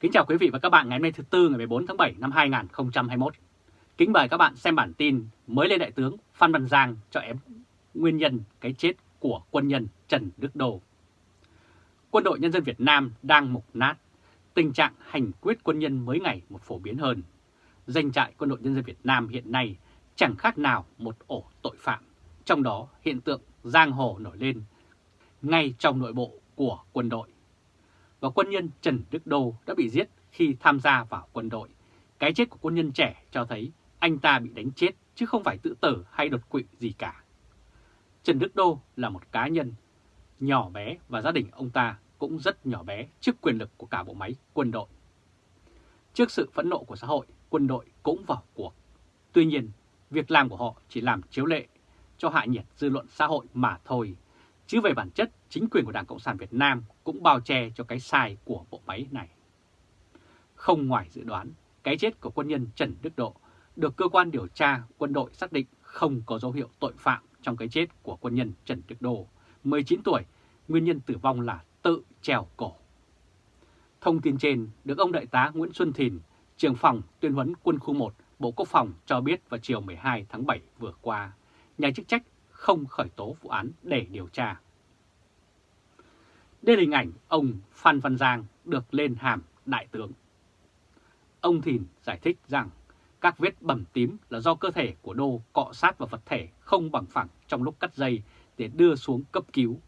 Kính chào quý vị và các bạn ngày hôm nay thứ Tư ngày 14 tháng 7 năm 2021. Kính mời các bạn xem bản tin mới lên Đại tướng Phan Văn Giang cho em nguyên nhân cái chết của quân nhân Trần Đức Đô. Quân đội Nhân dân Việt Nam đang mục nát, tình trạng hành quyết quân nhân mới ngày một phổ biến hơn. Danh trại quân đội Nhân dân Việt Nam hiện nay chẳng khác nào một ổ tội phạm, trong đó hiện tượng giang hồ nổi lên ngay trong nội bộ của quân đội và quân nhân Trần Đức Đô đã bị giết khi tham gia vào quân đội. Cái chết của quân nhân trẻ cho thấy anh ta bị đánh chết chứ không phải tự tử hay đột quỵ gì cả. Trần Đức Đô là một cá nhân nhỏ bé và gia đình ông ta cũng rất nhỏ bé trước quyền lực của cả bộ máy quân đội. Trước sự phẫn nộ của xã hội, quân đội cũng vào cuộc. Tuy nhiên, việc làm của họ chỉ làm chiếu lệ cho hạ nhiệt dư luận xã hội mà thôi, chứ về bản chất chính quyền của Đảng Cộng sản Việt Nam cũng bao che cho cái sai của bộ máy này. Không ngoài dự đoán, cái chết của quân nhân Trần Đức Độ được cơ quan điều tra quân đội xác định không có dấu hiệu tội phạm trong cái chết của quân nhân Trần Đức Độ 19 tuổi, nguyên nhân tử vong là tự treo cổ. Thông tin trên được ông Đại tá Nguyễn Xuân Thìn, trưởng phòng tuyên huấn quân khu 1, Bộ Quốc phòng cho biết vào chiều 12 tháng 7 vừa qua, nhà chức trách không khởi tố vụ án để điều tra. Đây là hình ảnh ông Phan Văn Giang được lên hàm đại tướng. Ông Thìn giải thích rằng các vết bầm tím là do cơ thể của Đô cọ sát vào vật thể không bằng phẳng trong lúc cắt dây để đưa xuống cấp cứu.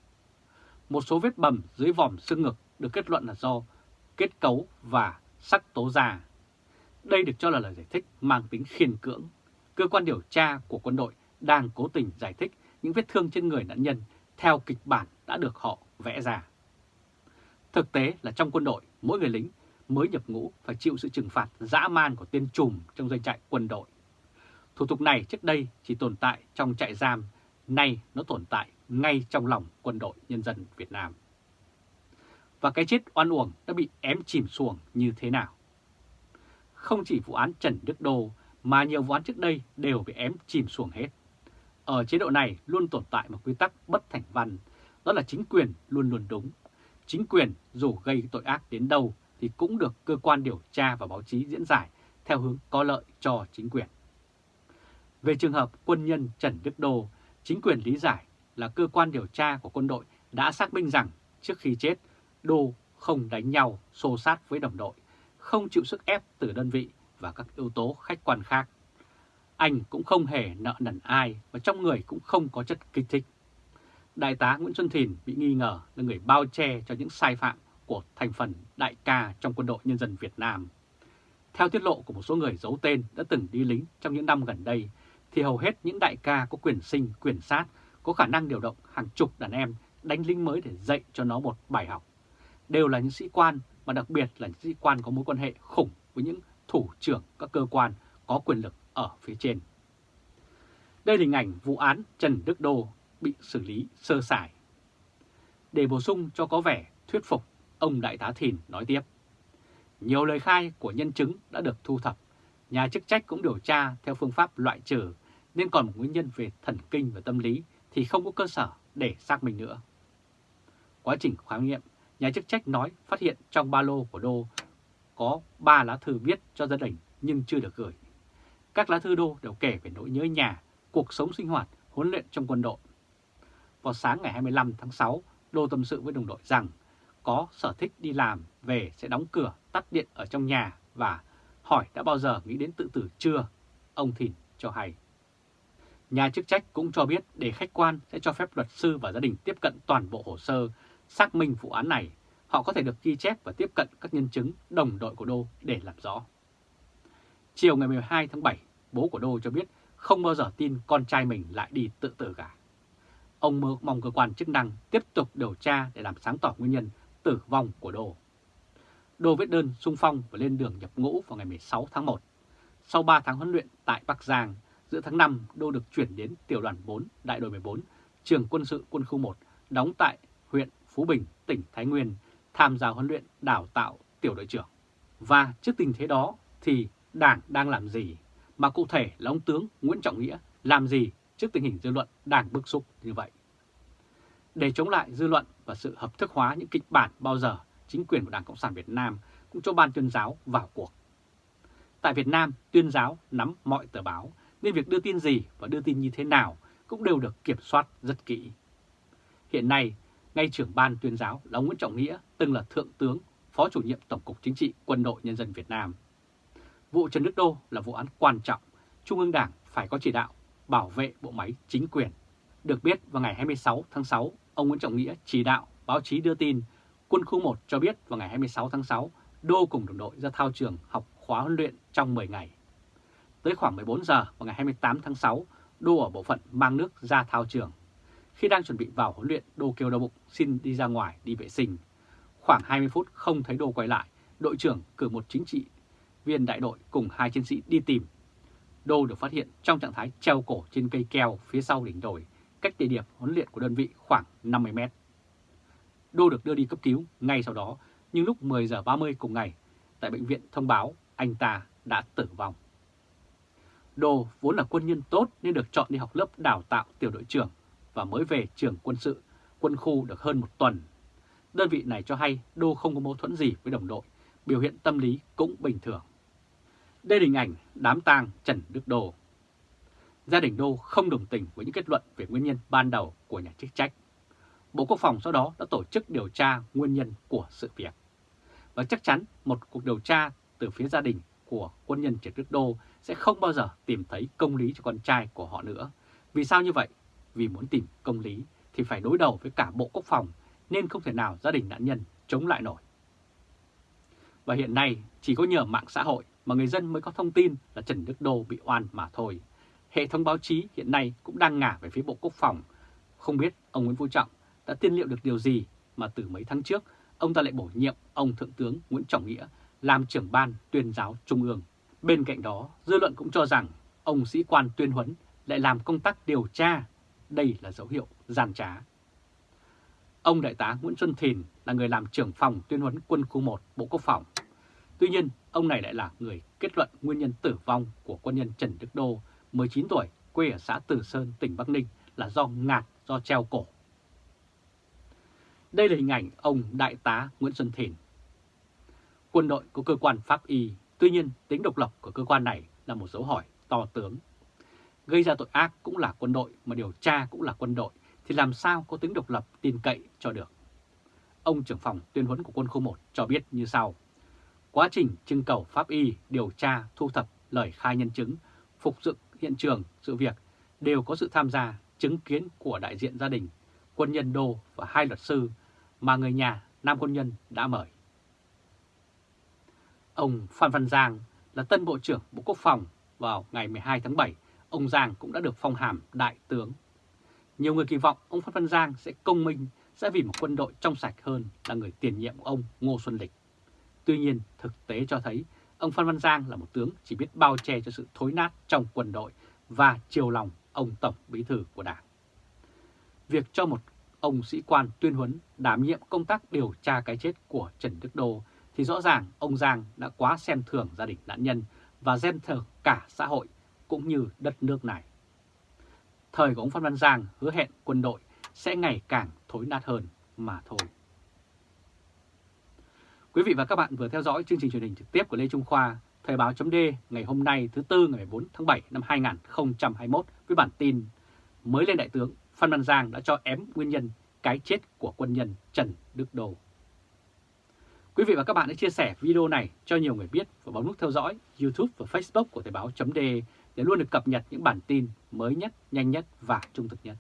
Một số vết bầm dưới vòm xương ngực được kết luận là do kết cấu và sắc tố già. Đây được cho là lời giải thích mang tính khiên cưỡng. Cơ quan điều tra của quân đội đang cố tình giải thích những vết thương trên người nạn nhân theo kịch bản đã được họ vẽ ra. Thực tế là trong quân đội, mỗi người lính mới nhập ngũ phải chịu sự trừng phạt dã man của tên trùm trong doanh trại quân đội. Thủ tục này trước đây chỉ tồn tại trong trại giam, nay nó tồn tại ngay trong lòng quân đội nhân dân Việt Nam. Và cái chết oan uổng đã bị ém chìm xuồng như thế nào? Không chỉ vụ án Trần Đức Đô mà nhiều vụ án trước đây đều bị ém chìm xuồng hết. Ở chế độ này luôn tồn tại một quy tắc bất thành văn, đó là chính quyền luôn luôn đúng chính quyền dù gây tội ác đến đâu thì cũng được cơ quan điều tra và báo chí diễn giải theo hướng có lợi cho chính quyền. Về trường hợp quân nhân Trần Đức Đô, chính quyền lý giải là cơ quan điều tra của quân đội đã xác minh rằng trước khi chết, Đô không đánh nhau, xô sát với đồng đội, không chịu sức ép từ đơn vị và các yếu tố khách quan khác. Anh cũng không hề nợ nần ai và trong người cũng không có chất kích thích. Đại tá Nguyễn Xuân Thìn bị nghi ngờ là người bao che cho những sai phạm của thành phần đại ca trong quân đội nhân dân Việt Nam. Theo tiết lộ của một số người giấu tên đã từng đi lính trong những năm gần đây, thì hầu hết những đại ca có quyền sinh, quyền sát, có khả năng điều động hàng chục đàn em đánh lính mới để dạy cho nó một bài học. Đều là những sĩ quan, mà đặc biệt là những sĩ quan có mối quan hệ khủng với những thủ trưởng các cơ quan có quyền lực ở phía trên. Đây là hình ảnh vụ án Trần Đức Đô bị xử lý sơ sài. Để bổ sung cho có vẻ thuyết phục, ông Đại tá Thìn nói tiếp. Nhiều lời khai của nhân chứng đã được thu thập, nhà chức trách cũng điều tra theo phương pháp loại trừ, nên còn một nguyên nhân về thần kinh và tâm lý thì không có cơ sở để xác minh nữa. Quá trình khám nghiệm, nhà chức trách nói phát hiện trong ba lô của Đô có 3 lá thư viết cho gia đình nhưng chưa được gửi. Các lá thư Đô đều kể về nỗi nhớ nhà, cuộc sống sinh hoạt, huấn luyện trong quân đội vào sáng ngày 25 tháng 6, Đô tâm sự với đồng đội rằng có sở thích đi làm về sẽ đóng cửa, tắt điện ở trong nhà và hỏi đã bao giờ nghĩ đến tự tử chưa? Ông Thìn cho hay. Nhà chức trách cũng cho biết để khách quan sẽ cho phép luật sư và gia đình tiếp cận toàn bộ hồ sơ, xác minh vụ án này. Họ có thể được ghi chép và tiếp cận các nhân chứng đồng đội của Đô để làm rõ. Chiều ngày 12 tháng 7, bố của Đô cho biết không bao giờ tin con trai mình lại đi tự tử cả. Ông mong cơ quan chức năng tiếp tục điều tra để làm sáng tỏ nguyên nhân tử vong của Đô. Đô viết đơn sung phong và lên đường nhập ngũ vào ngày 16 tháng 1. Sau 3 tháng huấn luyện tại Bắc Giang, giữa tháng 5 Đô được chuyển đến tiểu đoàn 4, đại đội 14, trường quân sự quân khu 1, đóng tại huyện Phú Bình, tỉnh Thái Nguyên, tham gia huấn luyện đào tạo tiểu đội trưởng. Và trước tình thế đó thì Đảng đang làm gì, mà cụ thể là ông tướng Nguyễn Trọng Nghĩa làm gì trước tình hình dư luận đang bức xúc như vậy. Để chống lại dư luận và sự hợp thức hóa những kịch bản bao giờ chính quyền của Đảng Cộng sản Việt Nam cũng cho ban tuyên giáo vào cuộc. Tại Việt Nam, tuyên giáo nắm mọi tờ báo, nên việc đưa tin gì và đưa tin như thế nào cũng đều được kiểm soát rất kỹ. Hiện nay, ngay trưởng ban tuyên giáo là Nguyễn Trọng Nghĩa, từng là Thượng tướng, Phó chủ nhiệm Tổng cục Chính trị Quân đội Nhân dân Việt Nam. Vụ Trần Đức Đô là vụ án quan trọng, Trung ương Đảng phải có chỉ đạo bảo vệ bộ máy chính quyền. Được biết vào ngày 26 tháng 6, ông Nguyễn Trọng Nghĩa chỉ đạo báo chí đưa tin Quân khu 1 cho biết vào ngày 26 tháng 6, Đô cùng đồng đội ra thao trường học khóa huấn luyện trong 10 ngày. Tới khoảng 14 giờ vào ngày 28 tháng 6, Đô ở bộ phận mang nước ra thao trường. Khi đang chuẩn bị vào huấn luyện, Đô kêu đau bụng xin đi ra ngoài đi vệ sinh. Khoảng 20 phút không thấy Đô quay lại, đội trưởng cử một chính trị viên đại đội cùng hai chiến sĩ đi tìm. Đô được phát hiện trong trạng thái treo cổ trên cây keo phía sau đỉnh đồi, cách địa điểm huấn luyện của đơn vị khoảng 50 mét. Đô được đưa đi cấp cứu ngay sau đó, nhưng lúc 10 giờ 30 cùng ngày, tại bệnh viện thông báo anh ta đã tử vong. Đô vốn là quân nhân tốt nên được chọn đi học lớp đào tạo tiểu đội trưởng và mới về trường quân sự, quân khu được hơn một tuần. Đơn vị này cho hay Đô không có mâu thuẫn gì với đồng đội, biểu hiện tâm lý cũng bình thường. Đây là hình ảnh đám tang Trần Đức Đô. Gia đình Đô không đồng tình với những kết luận về nguyên nhân ban đầu của nhà chức trách. Bộ Quốc phòng sau đó đã tổ chức điều tra nguyên nhân của sự việc. Và chắc chắn một cuộc điều tra từ phía gia đình của quân nhân Trần Đức Đô sẽ không bao giờ tìm thấy công lý cho con trai của họ nữa. Vì sao như vậy? Vì muốn tìm công lý thì phải đối đầu với cả Bộ Quốc phòng nên không thể nào gia đình nạn nhân chống lại nổi. Và hiện nay chỉ có nhờ mạng xã hội mà người dân mới có thông tin là Trần Đức Đô bị oan mà thôi. Hệ thống báo chí hiện nay cũng đang ngả về phía Bộ Quốc phòng. Không biết ông Nguyễn Phú Trọng đã tiên liệu được điều gì mà từ mấy tháng trước ông ta lại bổ nhiệm ông Thượng tướng Nguyễn Trọng Nghĩa làm trưởng ban tuyên giáo Trung ương. Bên cạnh đó, dư luận cũng cho rằng ông sĩ quan tuyên huấn lại làm công tác điều tra. Đây là dấu hiệu gian trá. Ông Đại tá Nguyễn Xuân Thìn là người làm trưởng phòng tuyên huấn quân khu 1 Bộ Quốc phòng. Tuy nhiên, ông này lại là người kết luận nguyên nhân tử vong của quân nhân Trần Đức Đô, 19 tuổi, quê ở xã Tử Sơn, tỉnh Bắc Ninh là do ngạt do treo cổ. Đây là hình ảnh ông Đại tá Nguyễn Xuân Thìn. Quân đội có cơ quan pháp y, tuy nhiên tính độc lập của cơ quan này là một dấu hỏi to tướng. Gây ra tội ác cũng là quân đội mà điều tra cũng là quân đội thì làm sao có tính độc lập tin cậy cho được. Ông trưởng phòng tuyên huấn của quân khu 1 cho biết như sau. Quá trình trưng cầu pháp y, điều tra, thu thập lời khai nhân chứng, phục dựng hiện trường sự việc đều có sự tham gia chứng kiến của đại diện gia đình, quân nhân đô và hai luật sư mà người nhà nam quân nhân đã mời. Ông Phan Văn Giang là tân Bộ trưởng Bộ Quốc phòng vào ngày 12 tháng 7, ông Giang cũng đã được phong hàm đại tướng. Nhiều người kỳ vọng ông Phan Văn Giang sẽ công minh, sẽ vì một quân đội trong sạch hơn là người tiền nhiệm của ông Ngô Xuân Lịch. Tuy nhiên, thực tế cho thấy ông Phan Văn Giang là một tướng chỉ biết bao che cho sự thối nát trong quân đội và chiều lòng ông Tổng Bí Thư của Đảng. Việc cho một ông sĩ quan tuyên huấn đảm nhiệm công tác điều tra cái chết của Trần Đức Đô thì rõ ràng ông Giang đã quá xem thường gia đình nạn nhân và xem thường cả xã hội cũng như đất nước này. Thời của ông Phan Văn Giang hứa hẹn quân đội sẽ ngày càng thối nát hơn mà thôi. Quý vị và các bạn vừa theo dõi chương trình truyền hình trực tiếp của Lê Trung Khoa, Thời báo chấm ngày hôm nay thứ Tư ngày 4 tháng 7 năm 2021 với bản tin mới lên Đại tướng Phan Văn Giang đã cho ém nguyên nhân cái chết của quân nhân Trần Đức Đô. Quý vị và các bạn hãy chia sẻ video này cho nhiều người biết và bấm nút theo dõi YouTube và Facebook của Thời báo chấm để luôn được cập nhật những bản tin mới nhất, nhanh nhất và trung thực nhất.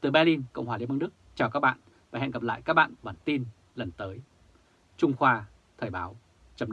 Từ Berlin, Cộng hòa Liên bang Đức, chào các bạn và hẹn gặp lại các bạn bản tin lần tới. Trung Khoa, Thời báo, chấm